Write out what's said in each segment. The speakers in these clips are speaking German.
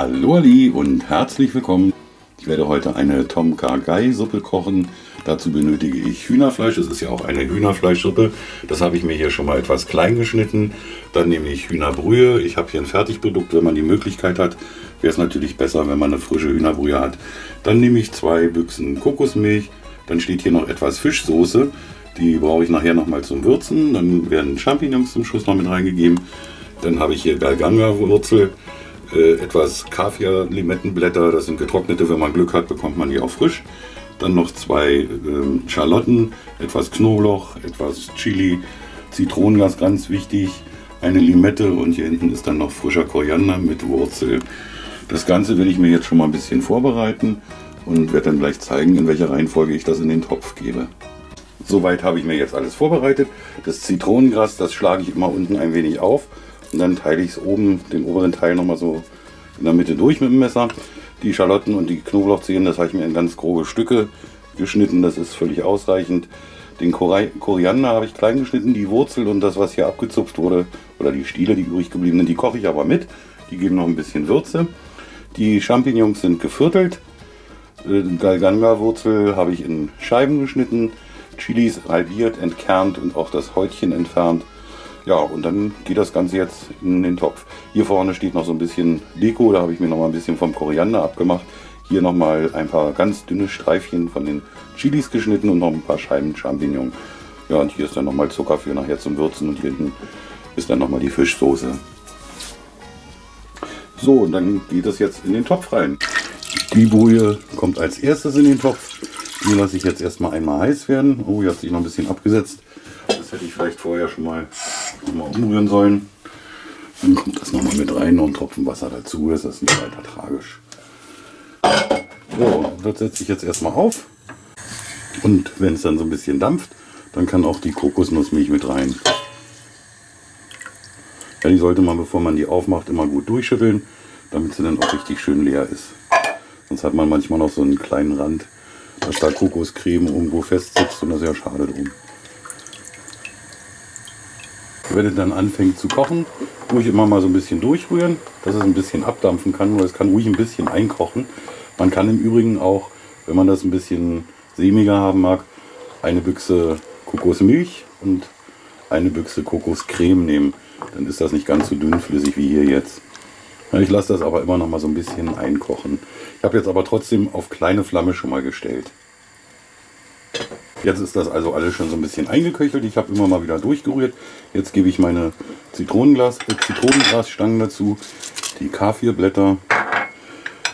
Hallo Ali und herzlich willkommen. Ich werde heute eine Tom Kha Gai Suppe kochen. Dazu benötige ich Hühnerfleisch. Es ist ja auch eine Hühnerfleischsuppe. Das habe ich mir hier schon mal etwas klein geschnitten. Dann nehme ich Hühnerbrühe. Ich habe hier ein Fertigprodukt. Wenn man die Möglichkeit hat, wäre es natürlich besser, wenn man eine frische Hühnerbrühe hat. Dann nehme ich zwei Büchsen Kokosmilch. Dann steht hier noch etwas Fischsoße. Die brauche ich nachher nochmal zum Würzen. Dann werden Champignons zum Schluss noch mit reingegeben. Dann habe ich hier Galganga-Wurzel äh, etwas Kaviar-Limettenblätter, das sind getrocknete, wenn man Glück hat, bekommt man die auch frisch. Dann noch zwei äh, Schalotten, etwas Knoblauch, etwas Chili, Zitronengas, ganz wichtig, eine Limette und hier hinten ist dann noch frischer Koriander mit Wurzel. Das Ganze will ich mir jetzt schon mal ein bisschen vorbereiten und werde dann gleich zeigen, in welcher Reihenfolge ich das in den Topf gebe. Soweit habe ich mir jetzt alles vorbereitet. Das Zitronengras, das schlage ich immer unten ein wenig auf und dann teile ich es oben, den oberen Teil nochmal so in der Mitte durch mit dem Messer. Die Schalotten und die Knoblauchzehen, das habe ich mir in ganz grobe Stücke geschnitten. Das ist völlig ausreichend. Den Koriander habe ich klein geschnitten, die Wurzel und das, was hier abgezupft wurde, oder die Stiele, die übrig gebliebenen, die koche ich aber mit. Die geben noch ein bisschen Würze. Die Champignons sind geviertelt. Äh, Galganga-Wurzel habe ich in Scheiben geschnitten. Chilis halbiert, entkernt und auch das Häutchen entfernt. Ja, und dann geht das Ganze jetzt in den Topf. Hier vorne steht noch so ein bisschen Deko, da habe ich mir noch mal ein bisschen vom Koriander abgemacht. Hier noch mal ein paar ganz dünne Streifchen von den Chilis geschnitten und noch ein paar Scheiben Champignon. Ja, und hier ist dann noch mal Zucker für nachher zum Würzen und hier hinten ist dann noch mal die Fischsoße. So, und dann geht das jetzt in den Topf rein. Die Brühe kommt als erstes in den Topf. Die lasse ich jetzt erstmal einmal heiß werden. Oh, hier hat sich noch ein bisschen abgesetzt. Das hätte ich vielleicht vorher schon mal, schon mal umrühren sollen. Dann kommt das nochmal mit rein, noch ein Tropfen Wasser dazu. Das ist nicht weiter tragisch. So, das setze ich jetzt erstmal auf. Und wenn es dann so ein bisschen dampft, dann kann auch die Kokosnussmilch mit rein. Ja, die sollte man, bevor man die aufmacht, immer gut durchschütteln, damit sie dann auch richtig schön leer ist. Sonst hat man manchmal noch so einen kleinen Rand, dass da Kokoscreme irgendwo festsitzt und das ist ja schade drum. Wenn es dann anfängt zu kochen, ich immer mal so ein bisschen durchrühren, dass es ein bisschen abdampfen kann. Nur es kann ruhig ein bisschen einkochen. Man kann im Übrigen auch, wenn man das ein bisschen sämiger haben mag, eine Büchse Kokosmilch und eine Büchse Kokoscreme nehmen. Dann ist das nicht ganz so dünnflüssig wie hier jetzt. Ich lasse das aber immer noch mal so ein bisschen einkochen. Ich habe jetzt aber trotzdem auf kleine Flamme schon mal gestellt. Jetzt ist das also alles schon so ein bisschen eingeköchelt. Ich habe immer mal wieder durchgerührt. Jetzt gebe ich meine Zitronenglas, äh, Zitronengrasstangen dazu, die Kaffeeblätter,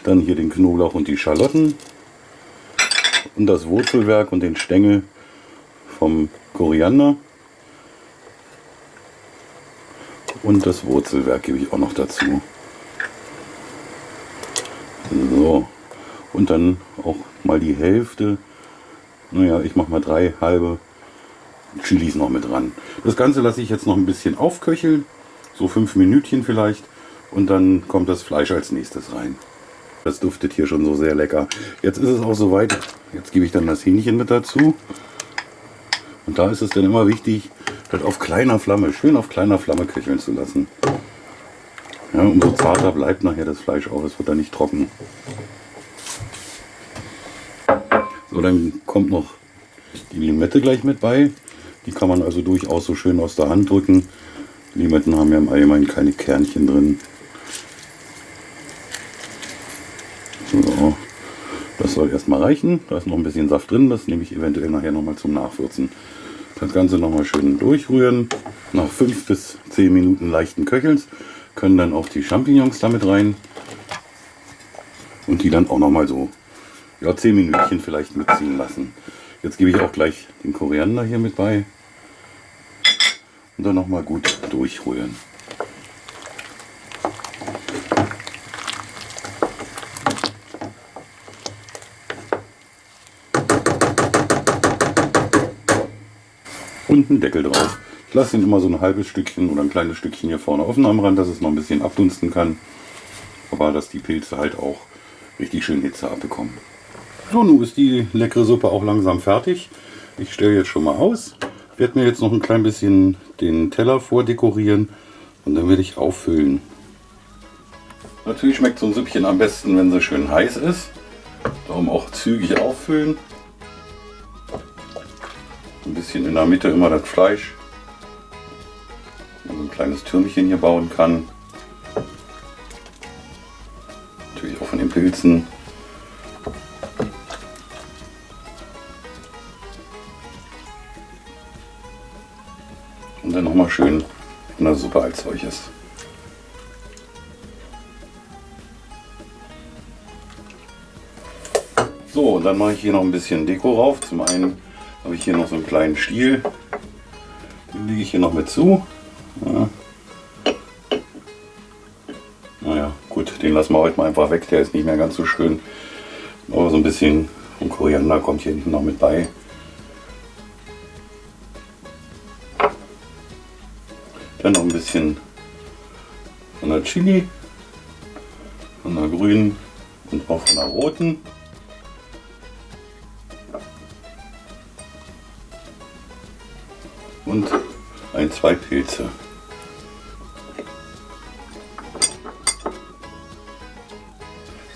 dann hier den Knoblauch und die Schalotten und das Wurzelwerk und den Stängel vom Koriander. Und das Wurzelwerk gebe ich auch noch dazu. So, und dann auch mal die Hälfte naja, ich mache mal drei halbe Chilis noch mit dran. Das Ganze lasse ich jetzt noch ein bisschen aufköcheln, so fünf Minütchen vielleicht. Und dann kommt das Fleisch als nächstes rein. Das duftet hier schon so sehr lecker. Jetzt ist es auch soweit. Jetzt gebe ich dann das Hähnchen mit dazu. Und da ist es dann immer wichtig, das auf kleiner Flamme, schön auf kleiner Flamme köcheln zu lassen. Ja, umso zarter bleibt nachher das Fleisch auch. Es wird dann nicht trocken. So, dann kommt noch die Limette gleich mit bei. Die kann man also durchaus so schön aus der Hand drücken. Limetten haben ja im Allgemeinen keine Kernchen drin. So, das soll erstmal reichen. Da ist noch ein bisschen Saft drin. Das nehme ich eventuell nachher nochmal zum Nachwürzen. Das Ganze nochmal schön durchrühren. Nach 5 bis 10 Minuten leichten Köchelns können dann auch die Champignons damit rein. Und die dann auch nochmal so ja, 10 Minütchen vielleicht mitziehen lassen. Jetzt gebe ich auch gleich den Koriander hier mit bei. Und dann nochmal gut durchrühren. Und einen Deckel drauf. Ich lasse ihn immer so ein halbes Stückchen oder ein kleines Stückchen hier vorne offen am Rand, dass es noch ein bisschen abdunsten kann. Aber dass die Pilze halt auch richtig schön Hitze abbekommen. So, nun ist die leckere Suppe auch langsam fertig. Ich stelle jetzt schon mal aus. Werde mir jetzt noch ein klein bisschen den Teller vordekorieren und dann werde ich auffüllen. Natürlich schmeckt so ein Süppchen am besten, wenn sie schön heiß ist. Darum auch zügig auffüllen. Ein bisschen in der Mitte immer das Fleisch. Man so ein kleines Türmchen hier bauen kann. Natürlich auch von den Pilzen. Schön in der Suppe als solches. So, und dann mache ich hier noch ein bisschen Deko rauf. Zum einen habe ich hier noch so einen kleinen Stiel. Den lege ich hier noch mit zu. Ja. Naja, gut, den lassen wir heute mal einfach weg. Der ist nicht mehr ganz so schön. Aber so ein bisschen vom Koriander kommt hier noch mit bei. Dann noch ein bisschen von der Chili, von der grünen und auch von der roten. Und ein, zwei Pilze.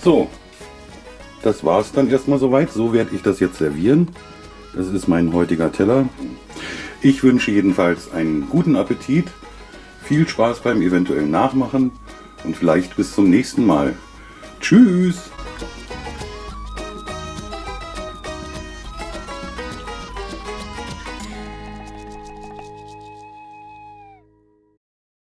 So, das war es dann erstmal soweit. So werde ich das jetzt servieren. Das ist mein heutiger Teller. Ich wünsche jedenfalls einen guten Appetit, viel Spaß beim eventuellen Nachmachen und vielleicht bis zum nächsten Mal. Tschüss!